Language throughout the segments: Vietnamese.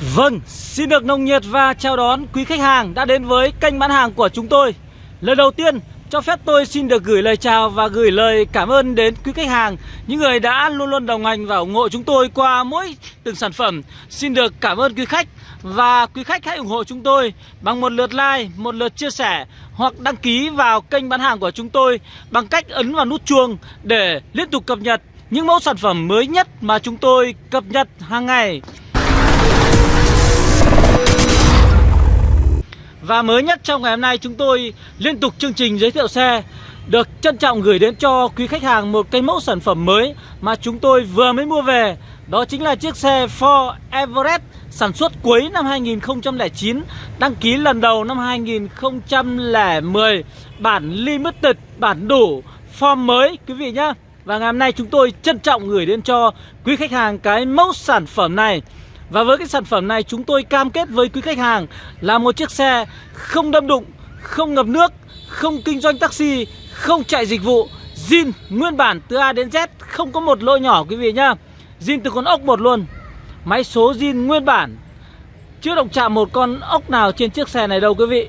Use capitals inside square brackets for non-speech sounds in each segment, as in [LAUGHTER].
Vâng, xin được nồng nhiệt và chào đón quý khách hàng đã đến với kênh bán hàng của chúng tôi. Lần đầu tiên, cho phép tôi xin được gửi lời chào và gửi lời cảm ơn đến quý khách hàng Những người đã luôn luôn đồng hành và ủng hộ chúng tôi qua mỗi từng sản phẩm. Xin được cảm ơn quý khách Và quý khách hãy ủng hộ chúng tôi bằng một lượt like, một lượt chia sẻ Hoặc đăng ký vào kênh bán hàng của chúng tôi Bằng cách ấn vào nút chuông để liên tục cập nhật những mẫu sản phẩm mới nhất mà chúng tôi cập nhật hàng ngày. Và mới nhất trong ngày hôm nay chúng tôi liên tục chương trình giới thiệu xe Được trân trọng gửi đến cho quý khách hàng một cái mẫu sản phẩm mới Mà chúng tôi vừa mới mua về. Đó chính là chiếc xe Ford Everest sản xuất cuối năm 2009 Đăng ký lần đầu năm 2010 Bản Limited, bản đủ, form mới quý vị nhé Và ngày hôm nay chúng tôi trân trọng gửi đến cho quý khách hàng cái mẫu sản phẩm này và với cái sản phẩm này chúng tôi cam kết với quý khách hàng là một chiếc xe không đâm đụng, không ngập nước, không kinh doanh taxi, không chạy dịch vụ, zin nguyên bản từ A đến Z, không có một lỗi nhỏ quý vị nhá. Zin từ con ốc một luôn. Máy số zin nguyên bản. Chưa động chạm một con ốc nào trên chiếc xe này đâu quý vị.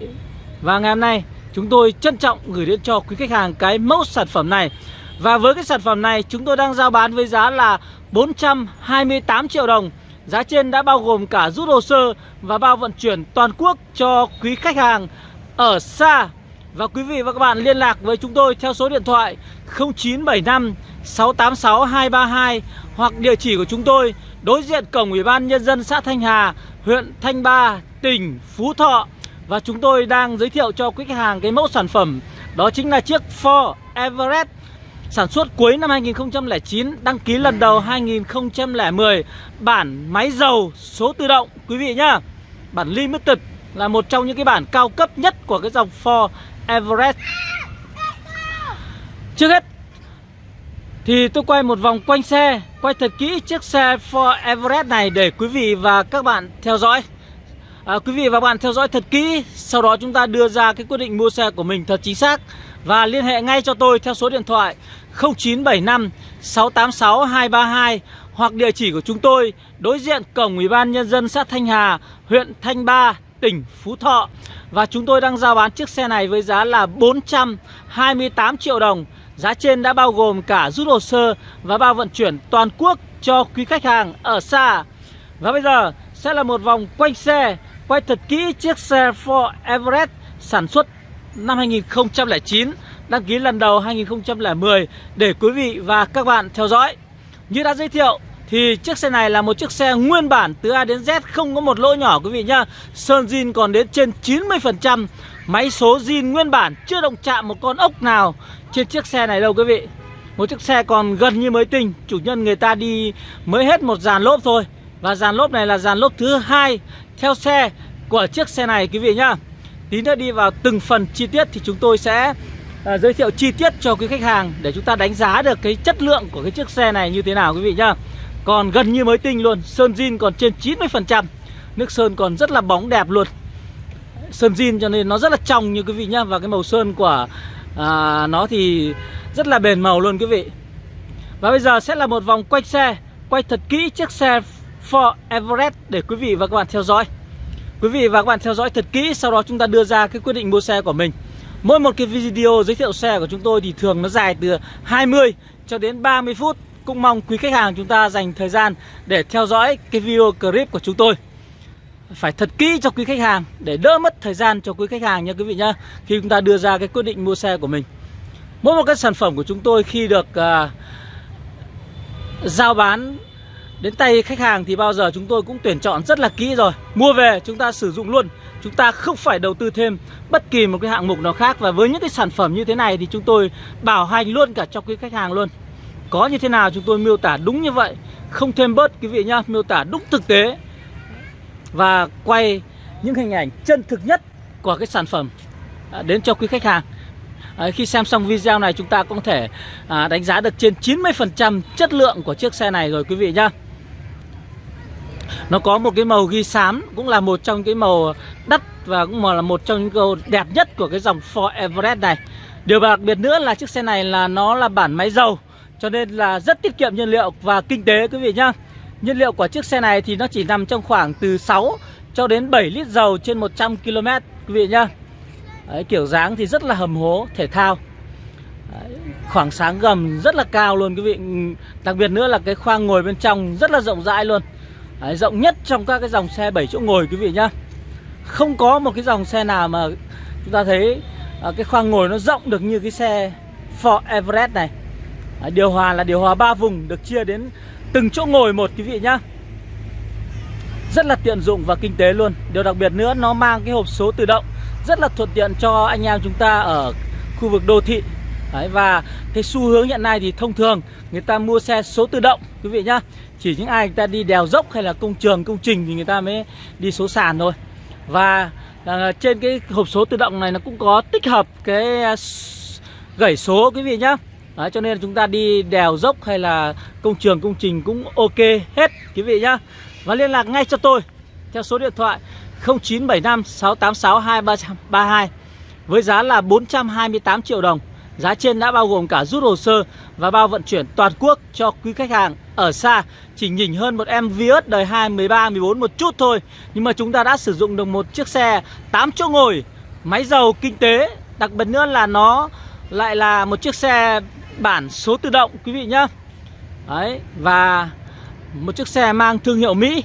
Và ngày hôm nay chúng tôi trân trọng gửi đến cho quý khách hàng cái mẫu sản phẩm này. Và với cái sản phẩm này chúng tôi đang giao bán với giá là 428 triệu đồng Giá trên đã bao gồm cả rút hồ sơ và bao vận chuyển toàn quốc cho quý khách hàng ở xa. Và quý vị và các bạn liên lạc với chúng tôi theo số điện thoại 0975 686 232 Hoặc địa chỉ của chúng tôi đối diện cổng Ủy ban Nhân dân xã Thanh Hà, huyện Thanh Ba, tỉnh Phú Thọ. Và chúng tôi đang giới thiệu cho quý khách hàng cái mẫu sản phẩm Đó chính là chiếc Ford Everest Sản xuất cuối năm 2009 Đăng ký lần đầu 2010 Bản máy dầu số tự động Quý vị nhá. Bản Limited là một trong những cái bản cao cấp nhất Của cái dòng Ford Everest. Trước hết Thì tôi quay một vòng quanh xe Quay thật kỹ chiếc xe Ford Everest này Để quý vị và các bạn theo dõi. À, Quý vị và các bạn theo dõi thật kỹ Sau đó chúng ta đưa ra cái quyết định mua xe của mình thật chính xác. Và liên hệ ngay cho tôi theo số điện thoại 0975 686 232 hoặc địa chỉ của chúng tôi đối diện cổng Ủy ban nhân dân xã Thanh Hà, huyện Thanh Ba, tỉnh Phú Thọ. Và chúng tôi đang giao bán chiếc xe này với giá là 428 triệu đồng. Giá trên đã bao gồm cả rút hồ sơ và bao vận chuyển toàn quốc cho quý khách hàng ở xa. Và bây giờ sẽ là một vòng quanh xe, quay thật kỹ chiếc xe Ford Everest sản xuất năm 2009 đăng ký lần đầu 2010 để quý vị và các bạn theo dõi. Như đã giới thiệu thì chiếc xe này là một chiếc xe nguyên bản từ A đến Z không có một lỗ nhỏ quý vị nhá. Sơn zin còn đến trên 90%, máy số zin nguyên bản chưa động chạm một con ốc nào trên chiếc xe này đâu quý vị. Một chiếc xe còn gần như mới tinh, chủ nhân người ta đi mới hết một dàn lốp thôi. Và dàn lốp này là dàn lốp thứ hai theo xe của chiếc xe này quý vị nhá. Tí nữa đi vào từng phần chi tiết thì chúng tôi sẽ à, giới thiệu chi tiết cho quý khách hàng để chúng ta đánh giá được cái chất lượng của cái chiếc xe này như thế nào quý vị nhá. Còn gần như mới tinh luôn, sơn zin còn trên 90%. Nước sơn còn rất là bóng đẹp luôn. Sơn zin cho nên nó rất là trong như quý vị nhá và cái màu sơn của à, nó thì rất là bền màu luôn quý vị. Và bây giờ sẽ là một vòng quay xe, quay thật kỹ chiếc xe Ford Everest để quý vị và các bạn theo dõi. Quý vị và các bạn theo dõi thật kỹ Sau đó chúng ta đưa ra cái quyết định mua xe của mình Mỗi một cái video giới thiệu xe của chúng tôi Thì thường nó dài từ 20 cho đến 30 phút. Cũng mong quý khách hàng chúng ta dành thời gian Để theo dõi cái video clip của chúng tôi. Phải thật kỹ cho quý khách hàng Để đỡ mất thời gian cho quý khách hàng nha quý vị nhá Khi chúng ta đưa ra cái quyết định mua xe của mình. Mỗi một cái sản phẩm của chúng tôi khi được uh, giao bán Đến tay khách hàng thì bao giờ chúng tôi cũng tuyển chọn rất là kỹ rồi. Mua về chúng ta sử dụng luôn. Chúng ta không phải đầu tư thêm bất kỳ một cái hạng mục nào khác Và với những cái sản phẩm như thế này thì chúng tôi bảo hành luôn cả cho quý khách hàng luôn. Có như thế nào chúng tôi miêu tả đúng như vậy? Không thêm bớt quý vị nhá Miêu tả đúng thực tế Và quay những hình ảnh chân thực nhất của cái sản phẩm à, đến cho quý khách hàng. À, Khi xem xong video này chúng ta cũng có thể à, đánh giá được trên 90% chất lượng của chiếc xe này rồi quý vị nhá nó có một cái màu ghi xám Cũng là một trong cái màu đắt Và cũng là một trong những màu đẹp nhất Của cái dòng Ford Everest này. Điều đặc biệt nữa là chiếc xe này là Nó là bản máy dầu Cho nên là rất tiết kiệm nhiên liệu Và kinh tế quý vị nhá. Nhiên liệu của chiếc xe này thì nó chỉ nằm trong khoảng từ 6 cho đến 7 lít dầu trên 100 km quý vị nhá. Đấy, Kiểu dáng thì rất là hầm hố, thể thao. Đấy, Khoảng sáng gầm rất là cao luôn quý vị. Đặc biệt nữa là cái khoang ngồi bên trong rất là rộng rãi luôn. Đấy, Rộng nhất trong các cái dòng xe 7 chỗ ngồi quý vị nhá. Không có một cái dòng xe nào mà chúng ta thấy à, cái khoang ngồi nó rộng được như cái xe Ford Everest này. À, Điều hòa là điều hòa 3 vùng được chia đến từng chỗ ngồi một quý vị nhá. Rất là tiện dụng và kinh tế luôn. Điều đặc biệt nữa nó mang cái hộp số tự động Rất là thuận tiện cho anh em chúng ta ở khu vực đô thị. Đấy, Và cái xu hướng hiện nay thì thông thường người ta mua xe số tự động quý vị nhá. Chỉ những ai người ta đi đèo dốc hay là công trường, công trình thì người ta mới đi số sàn thôi. Và à, trên cái hộp số tự động này nó cũng có tích hợp cái à, số quý vị nhá. Đấy, cho nên là chúng ta đi đèo dốc hay là công trường công trình cũng ok hết quý vị nhá. Và liên lạc ngay cho tôi theo số điện thoại 0975 686 2332 với giá là 428 triệu đồng. Giá trên đã bao gồm cả rút hồ sơ và bao vận chuyển toàn quốc cho quý khách hàng ở xa. Chỉ nhỉnh hơn một em Vios đời 2, 13, 14 một chút thôi Nhưng mà chúng ta đã sử dụng được một chiếc xe 8 chỗ ngồi. Máy dầu kinh tế Đặc biệt nữa là nó lại là một chiếc xe bản số tự động quý vị nhá. Đấy Và một chiếc xe mang thương hiệu Mỹ.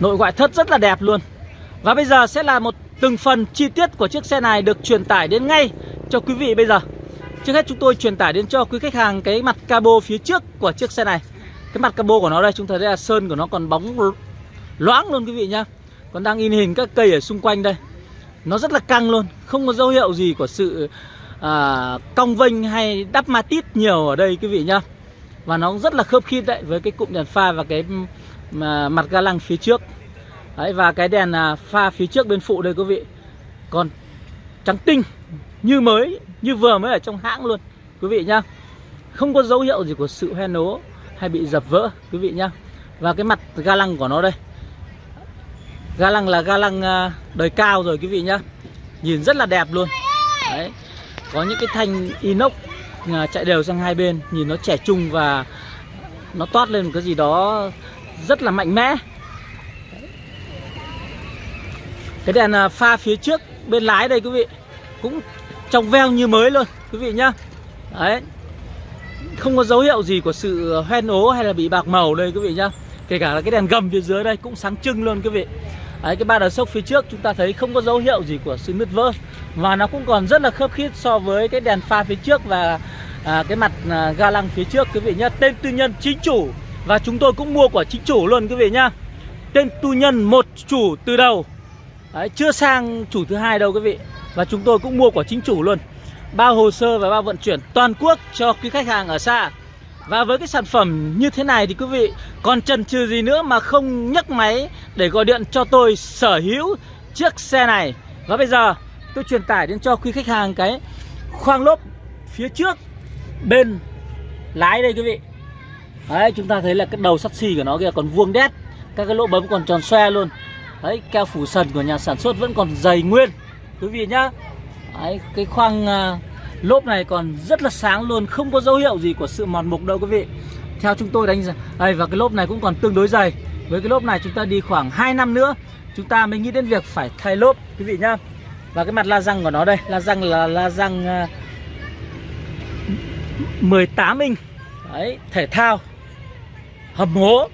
Nội ngoại thất rất là đẹp luôn. Và bây giờ sẽ là một từng phần chi tiết của chiếc xe này được truyền tải đến ngay cho quý vị bây giờ. Trước hết chúng tôi truyền tải đến cho quý khách hàng cái mặt cabo phía trước của chiếc xe này. Cái mặt cabo của nó đây chúng ta thấy là sơn của nó còn bóng loãng luôn quý vị nhá. Còn đang in hình các cây ở xung quanh đây. Nó rất là căng luôn Không có dấu hiệu gì của sự à, cong vênh hay đắp ma tít nhiều ở đây quý vị nhá. Và nó rất là khớp khít đấy với cái cụm đèn pha và cái ừ, mà, mặt ga lăng phía trước. Đấy, và cái đèn à, pha phía trước bên phụ đây quý vị. Còn trắng tinh Như mới Như vừa mới ở trong hãng luôn Quý vị nhá. Không có dấu hiệu gì của sự hoen nố Hay bị dập vỡ quý vị nhá. Và cái mặt ga lăng của nó đây. Ga lăng là ga lăng à, đời cao rồi quý vị nhá. Nhìn rất là đẹp luôn. Đấy Có những cái thanh inox à, chạy đều sang hai bên Nhìn nó trẻ trung và Nó toát lên một cái gì đó Rất là mạnh mẽ. Cái đèn à, pha phía trước bên lái đây quý vị. Cũng trong veo như mới luôn quý vị nhá. Đấy. Không có dấu hiệu gì của sự hoen ố hay là bị bạc màu đây quý vị nhá. Kể cả là cái đèn gầm phía dưới đây cũng sáng trưng luôn quý vị. Đấy, cái ba đờ sốc phía trước chúng ta thấy không có dấu hiệu gì của sự nứt vỡ. Và nó cũng còn rất là khớp khít so với cái đèn pha phía trước và à, cái mặt à, ga lăng phía trước quý vị nhá. Tên tư nhân chính chủ. Và chúng tôi cũng mua của chính chủ luôn quý vị nhá. Tên tư nhân một chủ từ đầu. Đấy, chưa sang chủ thứ hai đâu quý vị. Và chúng tôi cũng mua của chính chủ luôn. Bao hồ sơ và bao vận chuyển toàn quốc cho quý khách hàng ở xa. Và với cái sản phẩm như thế này thì quý vị còn chần chừ gì nữa mà không nhấc máy để gọi điện cho tôi sở hữu chiếc xe này. Và bây giờ tôi truyền tải đến cho quý khách hàng cái khoang lốp phía trước bên lái đây quý vị. Đấy chúng ta thấy là cái đầu sắt xi của nó kia còn vuông đét. Các cái lỗ bấm còn tròn xoe luôn. Đấy, keo phủ sần của nhà sản xuất vẫn còn dày nguyên. Quý vị nhá. Đấy, cái khoang uh, lốp này còn rất là sáng luôn Không có dấu hiệu gì của sự mòn mục đâu quý vị. Theo chúng tôi đánh giá Đây, và cái lốp này cũng còn tương đối dày. Với cái lốp này chúng ta đi khoảng 2 năm nữa Chúng ta mới nghĩ đến việc phải thay lốp Quý vị nhá. Và cái mặt la răng của nó đây La răng là la răng à, uh, 18 inch. Đấy, thể thao Hầm hố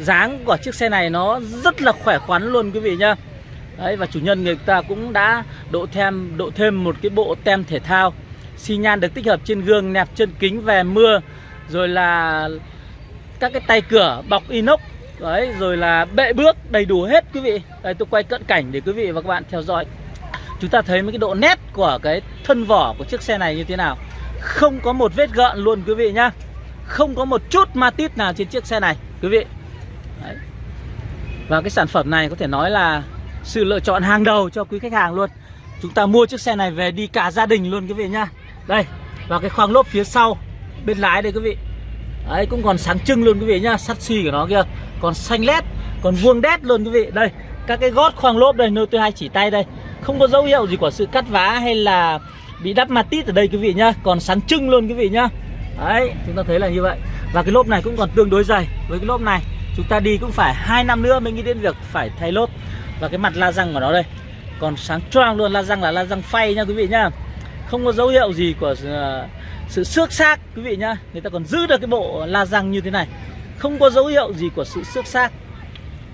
dáng của chiếc xe này nó rất là khỏe khoắn luôn quý vị nhá. Đấy, và chủ nhân người ta cũng đã độ thêm độ thêm một cái bộ tem thể thao, xi nhan được tích hợp trên gương, nẹp chân kính, về mưa, rồi là các cái tay cửa, bọc inox, đấy, rồi là bệ bước đầy đủ hết quý vị. Đây tôi quay cận cảnh để quý vị và các bạn theo dõi. Chúng ta thấy mấy cái độ nét của cái thân vỏ của chiếc xe này như thế nào. Không có một vết gợn luôn quý vị nhá. Không có một chút ma tít nào trên chiếc xe này, quý vị. Và cái sản phẩm này có thể nói là sự lựa chọn hàng đầu cho quý khách hàng luôn. Chúng ta mua chiếc xe này về đi cả gia đình luôn quý vị nhá. Đây, Và cái khoang lốp phía sau, Bên lái đây quý vị. Đấy, cũng còn sáng trưng luôn quý vị nhá. Sắt xi của nó kia Còn xanh lét, Còn vuông đét luôn quý vị. Đây, Các cái gót khoang lốp đây, Nơi tôi hay chỉ tay đây. Không có dấu hiệu gì của sự cắt vá hay là Bị đắp mặt tít ở đây quý vị nhá. Còn sáng trưng luôn quý vị nhá. Đấy, chúng ta thấy là như vậy. Và cái lốp này cũng còn tương đối dày với cái lốp này chúng ta đi cũng phải hai năm nữa mới nghĩ đến việc phải thay lốp. Và cái mặt la răng của nó đây còn sáng choang luôn la răng là la răng phay nha quý vị nhá không có dấu hiệu gì của ờ, sự xước xác quý vị nhá người ta còn giữ được cái bộ la răng như thế này. Không có dấu hiệu gì của sự xước xác.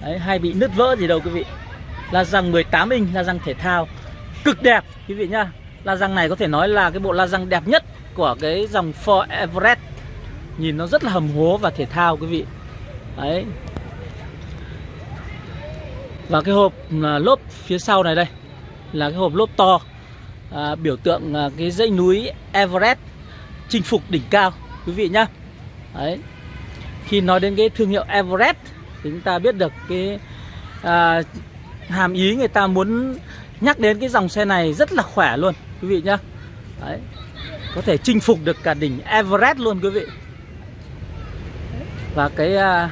Đấy, hay bị nứt vỡ gì đâu quý vị. La răng 18 inch, la răng thể thao Cực đẹp quý vị nhá La răng này có thể nói là cái bộ la răng đẹp nhất Của cái dòng Ford Everest. Nhìn nó rất là hầm hố và thể thao quý vị. Đấy. Và cái hộp à, lốp phía sau này đây Là cái hộp lốp to à, Biểu tượng à, cái dãy núi Everest Chinh phục đỉnh cao Quý vị nhá. Đấy. Khi nói đến cái thương hiệu Everest Thì chúng ta biết được cái à, hàm ý người ta muốn nhắc đến cái dòng xe này rất là khỏe luôn quý vị nhá. Đấy. có thể chinh phục được cả đỉnh Everest luôn quý vị. Và cái à,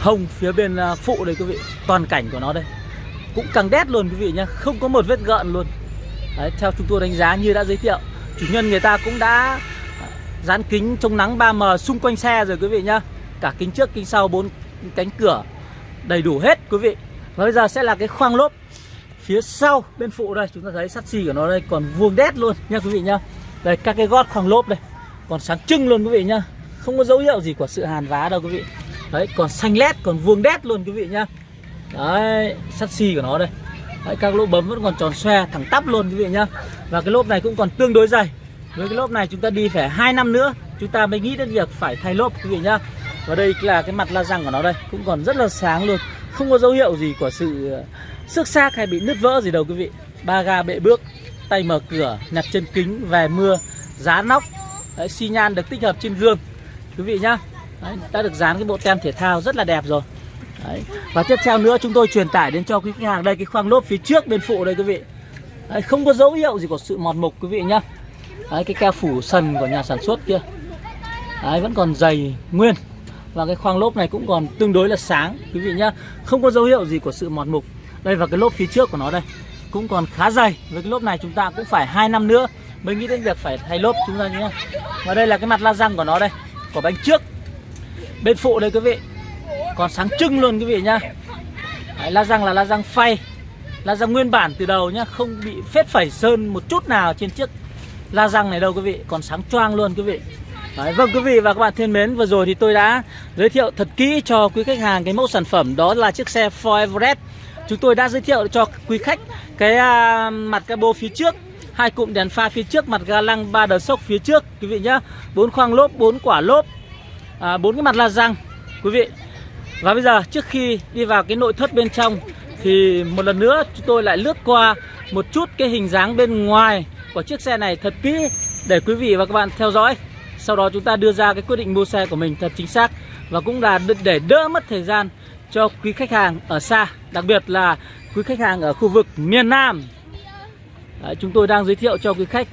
hông phía bên à, phụ đây quý vị. Toàn cảnh của nó đây. Cũng càng đét luôn quý vị nhá. Không có một vết gợn luôn. Đấy, theo chúng tôi đánh giá như đã giới thiệu chủ nhân người ta cũng đã à, dán kính chống nắng 3M xung quanh xe rồi quý vị nhá. Cả kính trước kính sau bốn cánh cửa đầy đủ hết quý vị. Và bây giờ sẽ là cái khoang lốp phía sau bên phụ đây. Chúng ta thấy sắt xi của nó đây còn vuông đét luôn nha quý vị nhá. Đây các cái gót khoang lốp đây còn sáng trưng luôn quý vị nhá. Không có dấu hiệu gì của sự hàn vá đâu quý vị đấy còn xanh lét còn vuông đét luôn quý vị nhá. Đấy sắt xi của nó đây. Đấy, các lỗ bấm vẫn còn tròn xoe thẳng tắp luôn quý vị nhá. Và cái lốp này cũng còn tương đối dày. Với cái lốp này chúng ta đi phải hai năm nữa chúng ta mới nghĩ đến việc phải thay lốp quý vị nhá. Và đây là cái mặt la răng của nó đây cũng còn rất là sáng luôn. Không có dấu hiệu gì của sự xước xác hay bị nứt vỡ gì đâu quý vị. Ba ga bệ bước tay mở cửa nhặt chân kính về mưa giá nóc. Đấy, xi nhan được tích hợp trên gương. Quý vị nhá. Đấy, đã được dán cái bộ tem thể thao rất là đẹp rồi. Đấy. và tiếp theo nữa chúng tôi truyền tải đến cho quý khách hàng. Đây cái khoang lốp phía trước bên phụ đây quý vị. Đấy, không có dấu hiệu gì của sự mọt mục quý vị nhá. Đấy, cái keo phủ sần của nhà sản xuất kia. Đấy, vẫn còn dày nguyên. Và cái khoang lốp này cũng còn tương đối là sáng quý vị nhá. Không có dấu hiệu gì của sự mọt mục. Đây và cái lốp phía trước của nó đây cũng còn khá dày. Với cái lốp này chúng ta cũng phải hai năm nữa mới nghĩ đến việc phải thay lốp chúng ta nhé và đây là cái mặt la răng của nó đây của bánh trước bên phụ đây quý vị. Còn sáng trưng luôn quý vị nhá. Đấy, la răng là la răng phay. La răng nguyên bản từ đầu nhá không bị phết phẩy sơn một chút nào trên chiếc la răng này đâu quý vị. Còn sáng choang luôn quý vị. Đấy, vâng quý vị và các bạn thân mến Vừa rồi thì tôi đã giới thiệu thật kỹ cho quý khách hàng Cái mẫu sản phẩm đó là chiếc xe Ford Everest. Chúng tôi đã giới thiệu cho quý khách Cái uh, mặt cabo phía trước hai cụm đèn pha phía trước Mặt ga lăng ba đờ sốc phía trước Quý vị nhá. Bốn khoang lốp, bốn quả lốp à, bốn cái mặt la răng Quý vị. Và bây giờ trước khi đi vào cái nội thất bên trong Thì một lần nữa chúng tôi lại lướt qua Một chút cái hình dáng bên ngoài Của chiếc xe này thật kỹ Để quý vị và các bạn theo dõi. Sau đó chúng ta đưa ra cái quyết định mua xe của mình thật chính xác và cũng là để đỡ mất thời gian cho quý khách hàng ở xa đặc biệt là quý khách hàng ở khu vực miền Nam. Đấy, chúng tôi đang giới thiệu cho quý khách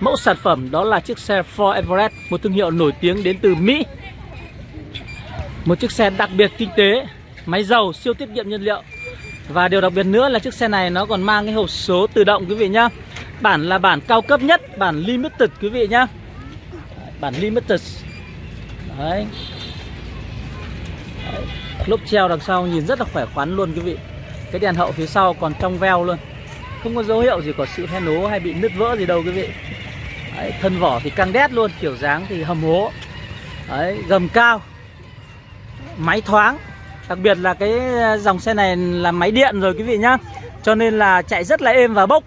mẫu sản phẩm đó là chiếc xe Ford Everest một thương hiệu nổi tiếng đến từ Mỹ một chiếc xe đặc biệt kinh tế máy dầu siêu tiết kiệm nhiên liệu. Và điều đặc biệt nữa là chiếc xe này nó còn mang cái hộp số tự động quý vị nhá. Bản là bản cao cấp nhất bản limited quý vị nhá. Bản limited. Đấy. đấy lốp treo đằng sau nhìn rất là khỏe khoắn luôn quý vị. Cái đèn hậu phía sau còn trong veo luôn. Không có dấu hiệu gì của sự hoen nố hay bị nứt vỡ gì đâu quý vị. Đấy, thân vỏ thì căng đét luôn kiểu dáng thì hầm hố. Đấy, gầm cao máy thoáng đặc biệt là cái ờ, dòng xe này là máy điện rồi quý vị nhá cho nên là chạy rất là êm và bốc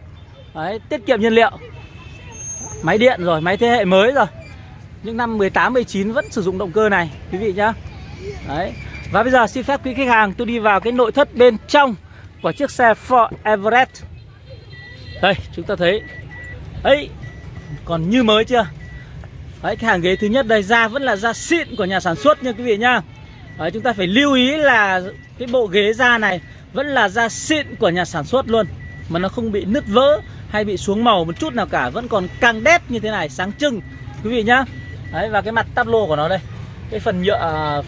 đấy, tiết kiệm nhiên liệu máy điện rồi máy thế hệ mới rồi những năm 18 19 vẫn sử dụng động cơ này quý vị nhá. Đấy. Và bây giờ xin phép quý khách hàng tôi đi vào cái nội thất bên trong của chiếc xe Ford Everest. Đây, chúng ta thấy. Ấy, còn như mới chưa? Đấy, cái hàng ghế thứ nhất đây da vẫn là da xịn của nhà sản xuất nha quý vị nhá. Đấy, chúng ta phải lưu ý là cái bộ ghế da này vẫn là da xịn của nhà sản xuất luôn mà nó không bị nứt vỡ hay bị xuống màu một chút nào cả vẫn còn căng đét như thế này sáng trưng quý vị nhá. Đấy và cái mặt tắp lô của nó đây Cái phần nhựa à,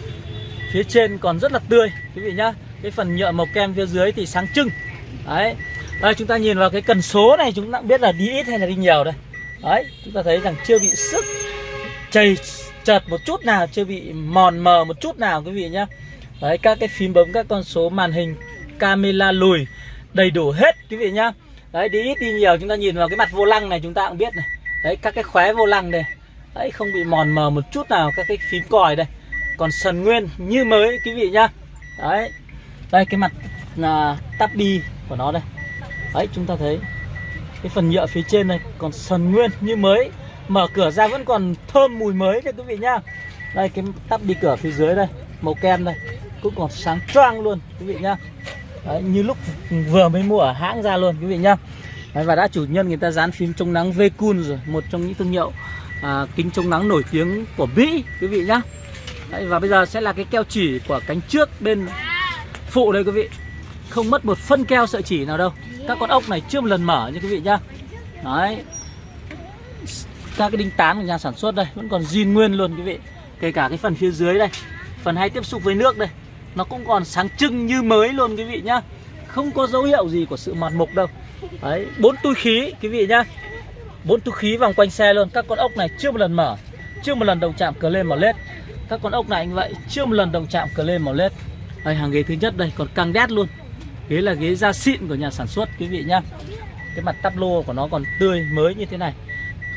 phía trên còn rất là tươi Quý vị nhá. Cái phần nhựa màu kem phía dưới thì sáng trưng. Đấy Đây chúng ta nhìn vào cái cần số này chúng ta biết là đi ít hay là đi nhiều đây. Đấy chúng ta thấy rằng chưa bị sức chảy chật một chút nào, chưa bị mòn mờ một chút nào quý vị nhá. Đấy, các cái phím bấm, các con số màn hình, camera lùi đầy đủ hết quý vị nhá. Đấy, đi ít đi nhiều, chúng ta nhìn vào cái mặt vô lăng này chúng ta cũng biết này. Đấy, các cái khóe vô lăng này đấy, không bị mòn mờ một chút nào các cái phím còi đây. Còn sần nguyên như mới quý vị nhá. Đấy. Đây, cái mặt là tắp bi của nó đây. Đấy, chúng ta thấy cái phần nhựa phía trên này còn sần nguyên như mới mở cửa ra vẫn còn thơm mùi mới đây quý vị nhá. Đây cái tắp đi cửa phía dưới đây màu kem đây cũng còn sáng choang luôn quý vị nhá. Đấy, như lúc vừa mới mua ở hãng ra luôn quý vị nhá. Đấy, và đã chủ nhân người ta dán phim chống nắng Vekun rồi một trong những thương hiệu à, kính chống nắng nổi tiếng của Mỹ quý vị nhá. Đấy, và bây giờ sẽ là cái keo chỉ của cánh trước bên phụ đây quý vị. Không mất một phân keo sợi chỉ nào đâu. Các con ốc này chưa một lần mở nha quý vị nhá. Đấy các cái đinh tán của nhà sản xuất đây, vẫn còn zin nguyên luôn quý vị. Kể cả cái phần phía dưới đây, phần hay tiếp xúc với nước đây, nó cũng còn sáng trưng như mới luôn quý vị nhá. Không có dấu hiệu gì của sự mòn mục đâu. Đấy, bốn túi khí quý vị nhá. Bốn túi khí vòng quanh xe luôn. Các con ốc này chưa một lần mở, chưa một lần đồng chạm cờ lên màu led các con ốc này anh vậy, chưa một lần đồng chạm cờ lên màu led đây, hàng ghế thứ nhất đây, còn căng đét luôn. Ghế là ghế da xịn của nhà sản xuất quý vị nhá. Cái mặt tắp lô của nó còn tươi mới như thế này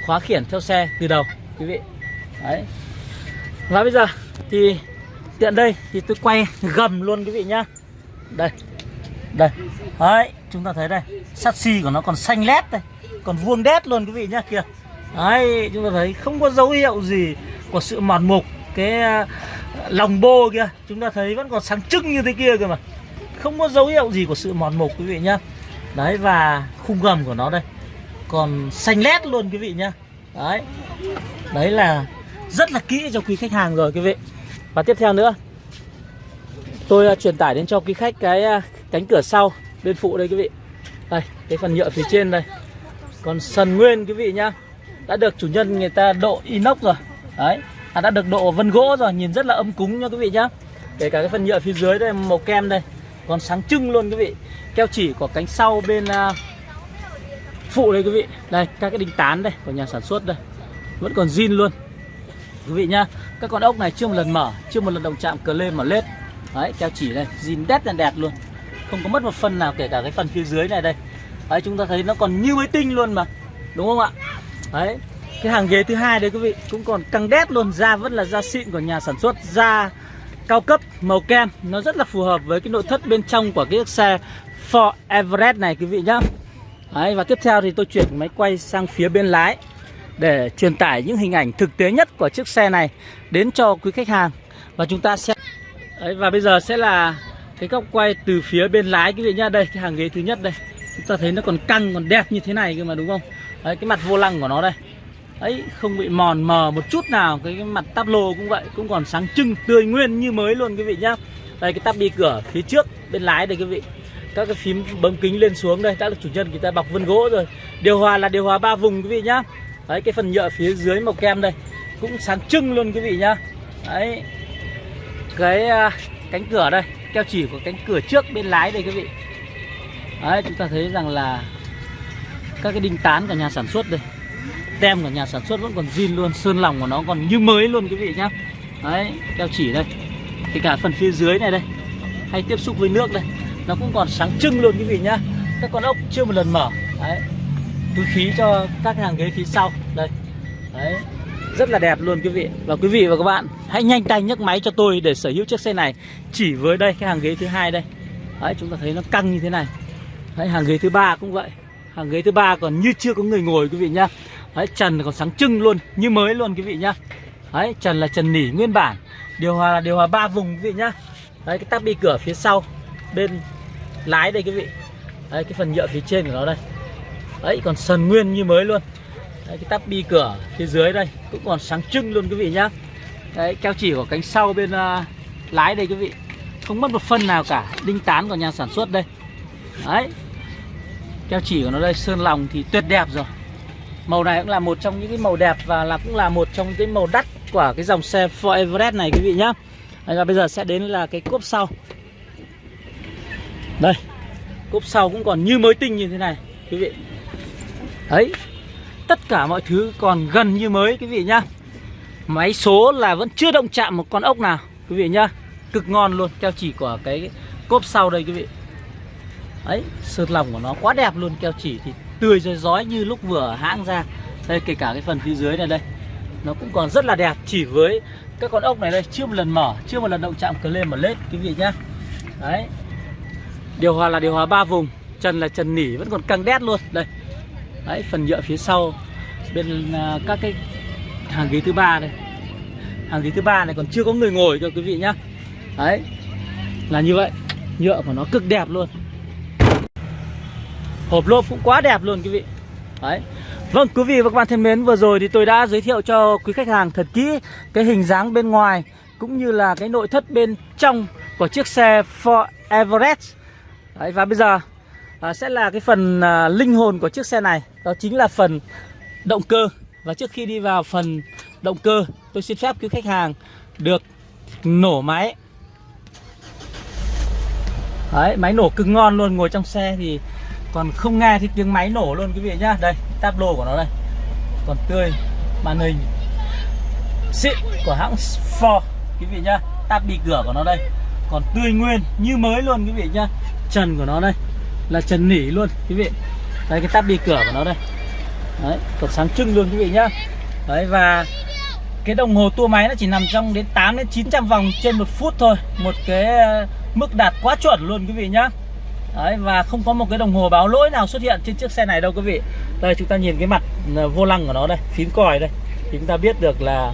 khóa khiển theo xe từ đầu, quý vị. Đấy. Và bây giờ thì tiện đây thì tôi quay [LAUGHS] gầm luôn quý vị nhá. Đây đây. Đấy, chúng ta thấy đây, sắt xi của nó còn xanh lét đây, còn vuông đét luôn quý vị nhá, kìa. Đấy, chúng ta thấy không có dấu hiệu gì của sự mòn mục, cái à, lòng bô kia chúng ta thấy vẫn còn sáng trưng như thế kia cơ mà. Không có dấu hiệu gì của sự mòn mục quý vị nhá. Đấy, và khung gầm của nó đây còn xanh lét luôn quý vị nhá. Đấy. Đấy là rất là kỹ cho quý khách hàng rồi quý vị. Và tiếp theo nữa. Tôi uh, truyền tải đến cho quý khách cái uh, cánh cửa sau bên phụ đây quý vị. Đây cái phần nhựa phía trên đây. Còn sần nguyên quý vị nhá. Đã được chủ nhân người ta độ inox rồi. Đấy à, đã được độ vân gỗ rồi. Nhìn rất là âm cúng nha quý vị nhá. Kể cả cái phần nhựa phía dưới đây màu kem đây. Còn sáng trưng luôn quý vị. Keo chỉ của cánh sau bên uh, phụ đây quý vị. Đây, các cái đinh tán đây, của nhà sản xuất đây. Vẫn còn zin luôn. Quý vị nhá, các con ốc này chưa một lần mở, chưa một lần động chạm cờ lên mở lết. Đấy, keo chỉ đây, zin đét đèn đẹp luôn. Không có mất một phần nào, kể cả cái phần phía dưới này đây. Đấy, chúng ta thấy nó còn như mới tinh luôn mà. Đúng không ạ? Đấy, cái hàng ghế thứ hai đấy quý vị, cũng còn căng đét luôn. Da vẫn là da xịn của nhà sản xuất. Da cao cấp, màu kem, nó rất là phù hợp với cái nội thất bên trong của cái xe Ford Everest này quý vị nhá. Đấy, và tiếp theo thì tôi chuyển máy quay sang phía bên lái để truyền tải những hình ảnh thực tế nhất của chiếc xe này đến cho quý khách hàng. Và chúng ta sẽ Đấy, và bây giờ sẽ là cái góc quay từ phía bên lái quý vị nhá. Đây cái hàng ghế thứ nhất đây. Chúng ta thấy nó còn căng còn đẹp như thế này cơ mà đúng không? Đấy cái mặt vô lăng của nó đây. Ấy không bị mòn mờ một chút nào cái, cái mặt táp lô cũng vậy cũng còn sáng trưng tươi nguyên như mới luôn quý vị nhá. Đây cái tắp bi cửa phía trước bên lái đây quý vị các cái phím bấm kính lên xuống đây đã được chủ nhân người ta bọc vân gỗ rồi. Điều hòa là điều hòa ba vùng quý vị nhá. Đấy cái phần nhựa phía dưới màu kem đây cũng sáng trưng luôn quý vị nhá. Đấy cái uh, cánh cửa đây keo chỉ của cánh cửa trước bên lái đây quý vị. Đấy chúng ta thấy rằng là các cái đinh tán của nhà sản xuất đây tem của nhà sản xuất vẫn còn zin luôn sơn lòng của nó còn như mới luôn quý vị nhá. Đấy keo chỉ đây. Kể cả phần phía dưới này đây hay tiếp xúc với nước đây nó cũng còn sáng trưng luôn quý vị nhá. Các con ốc chưa một lần mở. Đấy. Túi khí cho các hàng ghế phía sau. Đây. Đấy. Rất là đẹp luôn quý vị. Và quý vị và các bạn, hãy nhanh tay nhấc máy cho tôi để sở hữu chiếc xe này. Chỉ với đây, cái hàng ghế thứ hai đây. Đấy, chúng ta thấy nó căng như thế này. Đấy, hàng ghế thứ ba cũng vậy. Hàng ghế thứ ba còn như chưa có người ngồi quý vị nhá. Đấy, trần còn sáng trưng luôn, như mới luôn quý vị nhá. Đấy, trần là trần nỉ nguyên bản. Điều hòa là điều hòa ba vùng quý vị nhá. Đấy, cái tắp bi cửa phía sau, bên lái đây quý vị. Đấy cái phần nhựa phía trên của nó đây. Đấy còn sần nguyên như mới luôn. Đấy, cái tắp bi cửa phía dưới đây cũng còn sáng trưng luôn quý vị nhá. Đấy keo chỉ của cánh sau bên uh, lái đây quý vị. Không mất một phân nào cả đinh tán của nhà sản xuất đây. Đấy. Keo chỉ của nó đây sơn lòng thì tuyệt đẹp rồi. Màu này cũng là một trong những cái màu đẹp và là cũng là một trong cái màu đắt của cái dòng xe Ford Everest này quý vị nhá. Và bây giờ sẽ đến là cái cốp sau đây, cốp sau cũng còn như mới tinh như thế này, quý vị. Đấy, tất cả mọi thứ còn gần như mới, quý vị nhá. Máy số là vẫn chưa động chạm một con ốc nào, Quý vị nhá. Cực ngon luôn, Keo chỉ của cái cốp sau đây, quý vị. Đấy Sơn lòng của nó quá đẹp luôn, Keo chỉ thì tươi rồi rói như lúc vừa hãng ra. Đây, kể cả cái phần phía dưới này đây. Nó cũng còn rất là đẹp, Chỉ với các con ốc này đây, Chưa một lần mở, Chưa một lần động chạm cờ lên mà lết, Quý vị nhá. Đấy. Điều hòa là điều hòa ba vùng Trần là trần nỉ vẫn còn căng đét luôn. Đây. Đấy phần nhựa phía sau Bên uh, các cái hàng ghế thứ ba đây. Hàng ghế thứ ba này còn chưa có người ngồi cho quý vị nhá. Đấy là như vậy. Nhựa của nó cực đẹp luôn. Hộp lốp cũng quá đẹp luôn quý vị. Đấy. Vâng quý vị và các bạn thân mến vừa rồi thì tôi đã giới thiệu cho quý khách hàng thật kỹ cái hình dáng bên ngoài cũng như là cái nội thất bên trong của chiếc xe Ford Everest đấy, và bây giờ à, sẽ là cái phần à, linh hồn của chiếc xe này. Đó chính là phần động cơ. Và trước khi đi vào phần động cơ Tôi xin phép quý khách hàng được nổ máy. Đấy, máy nổ cực ngon luôn. Ngồi trong xe thì còn không nghe thì tiếng máy nổ luôn quý vị nhá. Đây, tab lô của nó đây. Còn tươi Màn hình. Xịn của hãng Ford Quý vị nhá. Tab bị cửa của nó đây. Còn tươi nguyên như mới luôn quý vị nhá. Trần của nó đây. Là trần nỉ luôn quý vị. Đây cái tắp đi cửa của nó đây. Đấy, còn sáng trưng luôn quý vị nhá. Đấy và cái đồng hồ tua máy nó chỉ nằm trong đến 8 đến 900 vòng trên một phút thôi. Một cái ờ, mức đạt quá chuẩn luôn quý vị nhá. Đấy và không có một cái đồng hồ báo lỗi nào xuất hiện trên chiếc xe này đâu quý vị. Đây chúng ta nhìn cái mặt ờ, vô lăng của nó đây Phím còi đây. Thì chúng ta biết được là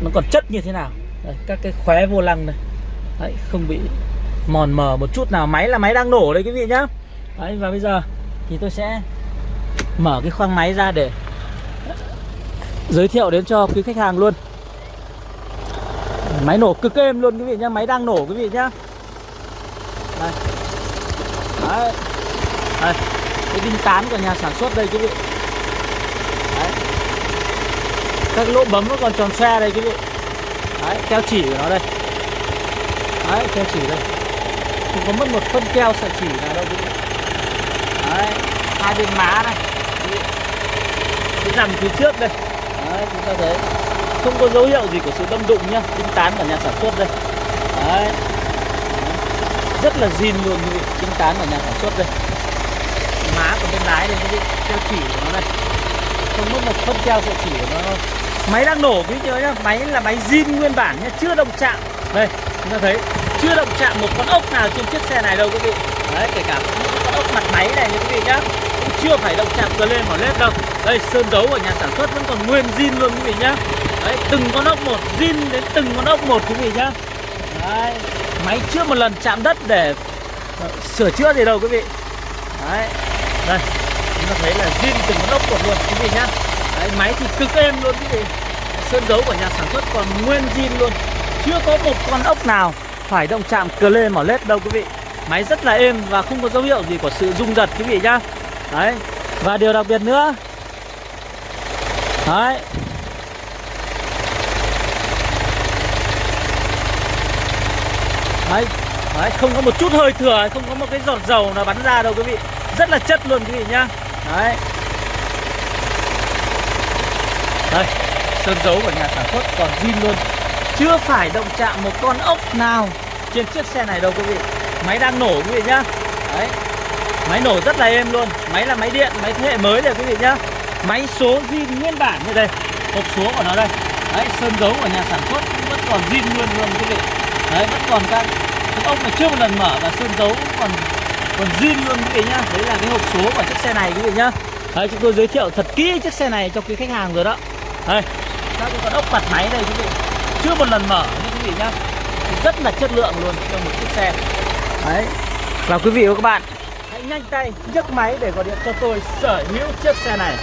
nó còn chất như thế nào. Đây, Các cái khóe vô lăng này Đấy không bị mòn mờ một chút nào. Máy là máy đang nổ đấy quý vị nhá. Đấy, và bây giờ thì tôi sẽ mở cái khoang máy ra để giới thiệu đến cho quý khách hàng luôn. Máy nổ cực êm luôn quý vị nhá. Máy đang nổ quý vị nhá. Đây. Đấy. Đây. Cái đinh tán của nhà sản xuất đây quý vị. Đấy. Các lỗ bấm nó còn tròn xe đây quý vị. Đấy, Keo chỉ của nó đây. Đấy, keo chỉ đây. Không có mất một phân keo sợi chỉ nào đâu vị Đấy Hai bên má này. Cái rằm phía trước đây. Đấy, chúng ta thấy. Không có dấu hiệu gì của sự đâm đụng nhá tinh tán của nhà sản xuất đây. Đấy. rất là zin luôn quý vị tinh tán của nhà sản xuất đây. Má của bên lái đây quý vị keo chỉ của nó đây. Không mất một phân keo sợi chỉ của nó máy đang nổ quý vị nhá máy là máy zin nguyên bản nhá chưa động chạm. Đây chúng ta thấy chưa động chạm một con ốc nào trên chiếc xe này đâu quý vị. Đấy, kể cả những con ốc mặt máy này nha quý vị nhá. Chưa phải động chạm cơ lên mỏ lết đâu. Đây, sơn dấu của nhà sản xuất vẫn còn nguyên zin luôn quý vị nhá. Đấy, từng con ốc một, zin đến từng con ốc một quý vị nhá. Đấy, máy chưa một lần chạm đất để ờ, sửa chữa gì đâu quý vị. Đấy, đây, chúng ta thấy là zin từng con ốc một luôn quý vị nhá. Đấy, máy thì cực êm luôn quý vị. Sơn dấu của nhà sản xuất còn nguyên zin luôn. Chưa có một con ốc nào phải động chạm cờ lê mỏ lết đâu quý vị. Máy rất là êm và không có dấu hiệu gì của sự rung giật quý vị nhá. Đấy, và điều đặc biệt nữa. Đấy. Đấy đấy, không có một chút hơi thừa, không có một cái giọt dầu nào bắn ra đâu quý vị. Rất là chất luôn quý vị nhá. Đấy. Đây, sơn dấu của nhà sản xuất còn zin luôn chưa phải động chạm một con ốc nào trên chiếc xe này đâu quý vị. Máy đang nổ quý vị nhá. Đấy. Máy nổ rất là êm luôn. Máy là máy điện, máy thế hệ mới rồi quý vị nhá. Máy số zin nguyên bản như đây. Hộp số của nó đây. Đấy, sơn dấu của nhà sản xuất vẫn còn zin nguyên luôn quý vị. Đấy, vẫn còn các cái ốc mà chưa một lần mở và sơn dấu còn còn zin luôn quý vị nhá. Đấy là cái hộp số của chiếc xe này quý vị nhá. Đấy, chúng tôi giới thiệu thật kỹ chiếc xe này cho quý khách hàng rồi đó. Đây, các cái con ốc mặt máy đây quý vị. Chưa một lần mở nha quý vị nhá. Rất là chất lượng luôn cho một chiếc xe. Đấy. Và quý vị và các bạn. Hãy nhanh tay nhấc máy để gọi điện cho tôi sở hữu chiếc xe này.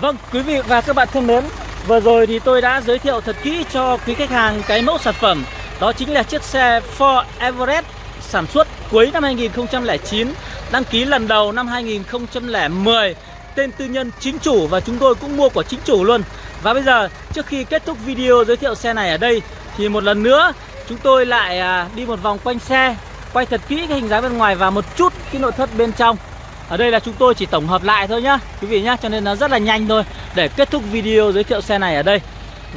Vâng quý vị và các bạn thân mến Vừa rồi thì tôi đã giới thiệu thật kỹ cho quý khách hàng cái mẫu sản phẩm. Đó chính là chiếc xe Ford Everest sản xuất cuối năm 2009 Đăng ký lần đầu năm 2010 Tên tư nhân chính chủ và chúng tôi cũng mua của chính chủ luôn. Và bây giờ trước khi kết thúc video giới thiệu xe này ở đây, Thì một lần nữa, chúng tôi lại à, đi một vòng quanh xe, quay thật kỹ cái hình dáng bên ngoài và một chút cái nội thất bên trong. Ở đây là chúng tôi chỉ tổng hợp lại thôi nhá, Quý vị nhá, Cho nên nó rất là nhanh thôi Để kết thúc video giới thiệu xe này ở đây.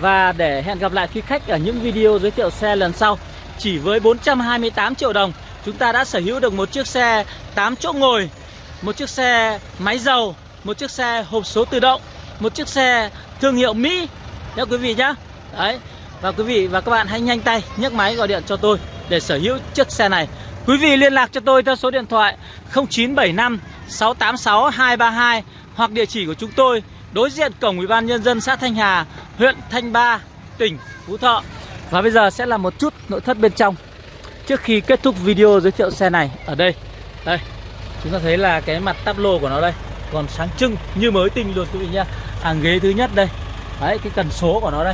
Và để hẹn gặp lại quý khách ở những video giới thiệu xe lần sau, Chỉ với 428 triệu đồng, Chúng ta đã sở hữu được một chiếc xe 8 chỗ ngồi, Một chiếc xe máy dầu, Một chiếc xe hộp số tự động, Một chiếc xe thương hiệu Mỹ Nhá quý vị nhá. Đấy Và quý vị và các bạn hãy nhanh tay nhấc máy gọi điện cho tôi Để sở hữu chiếc xe này. Quý vị liên lạc cho tôi theo số điện thoại 0975 686 232 Hoặc địa chỉ của chúng tôi Đối diện cổng Ủy ban Nhân dân xã Thanh Hà Huyện Thanh Ba, tỉnh Phú Thọ. Và bây giờ sẽ là một chút nội thất bên trong. Trước khi kết thúc video giới thiệu xe này Ở đây. Đây Chúng ta thấy là cái mặt tắp lô của nó đây. Còn sáng trưng như mới tinh luôn quý vị nhá. Hàng ghế thứ nhất đây. Đấy cái cần số của nó đây.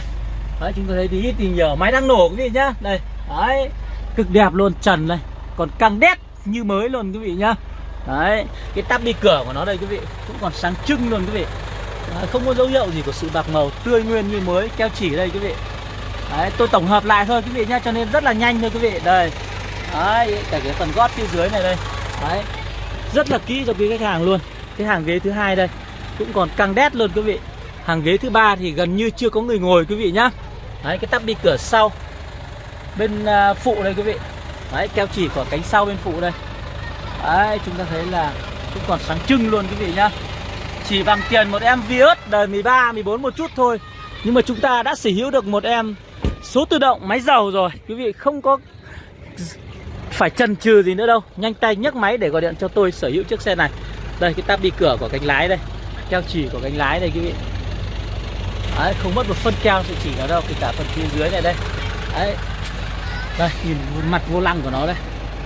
Đấy chúng ta thấy tí ít thì nhiều Máy đang nổ quý vị nhá. Đây Đấy Cực đẹp luôn trần đây Còn căng đét như mới luôn quý vị nhá. Đấy Cái tắp đi cửa của nó đây quý vị Cũng còn sáng trưng luôn quý vị. Đấy, Không có dấu hiệu gì của sự bạc màu Tươi nguyên như mới Keo chỉ đây quý vị. Đấy tôi tổng hợp lại thôi quý vị nhá Cho nên rất là nhanh thôi quý vị. Đây. Đấy cả cái phần gót phía dưới này đây. Đấy Rất là kỹ cho quý khách hàng luôn. Cái hàng ghế thứ hai đây Cũng còn căng đét luôn quý vị. Hàng ghế thứ ba thì gần như chưa có người ngồi quý vị nhá. Đấy cái tắp đi cửa sau Bên à, phụ đây quý vị. Đấy keo chỉ của cánh sau bên phụ đây. Đấy chúng ta thấy là Cũng còn sáng trưng luôn quý vị nhá. Chỉ bằng tiền một em Vios đời 13, 14 một chút thôi. Nhưng mà chúng ta đã sở hữu được một em Số tự động máy dầu rồi. Quý vị không có phải chần chừ gì nữa đâu. Nhanh tay nhấc máy để gọi điện cho tôi sở hữu chiếc xe này. Đây cái tab đi cửa của cánh lái đây. Keo chỉ của cánh lái đây quý vị. Đấy, không mất một phân keo sự chỉ nào đâu kể cả phần phía dưới này đây. Đấy. Đây nhìn mặt vô lăng của nó đây.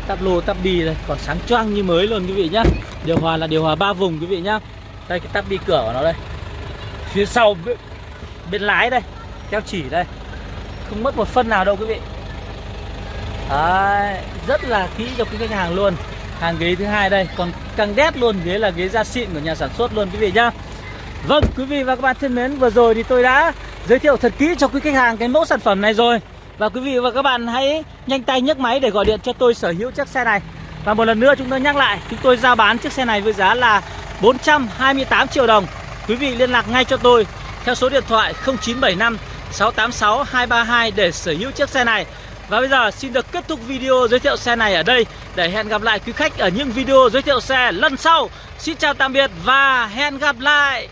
Tắp lô tắp bi đây Còn sáng choang như mới luôn quý vị nhá. Điều hòa là điều hòa ba vùng quý vị nhá. Đây cái tắp bi cửa của nó đây. Phía sau bên, bên lái đây Keo chỉ đây. Không mất một phân nào đâu quý vị. Đấy, Rất là kỹ cho quý khách hàng luôn. Hàng ghế thứ hai đây Còn căng đét luôn Ghế là ghế da xịn của nhà sản xuất luôn quý vị nhá. Vâng quý vị và các bạn thân mến, Vừa rồi thì tôi đã giới thiệu thật kỹ cho quý khách hàng cái mẫu sản phẩm này rồi. Và quý vị và các bạn hãy nhanh tay nhấc máy để gọi điện cho tôi sở hữu chiếc xe này. Và một lần nữa chúng tôi nhắc lại, Chúng tôi giao bán chiếc xe này với giá là 428 triệu đồng. Quý vị liên lạc ngay cho tôi Theo số điện thoại 0975 686 232 để sở hữu chiếc xe này. Và bây giờ xin được kết thúc video giới thiệu xe này ở đây. Để hẹn gặp lại quý khách ở những video giới thiệu xe lần sau. Xin chào tạm biệt và hẹn gặp lại!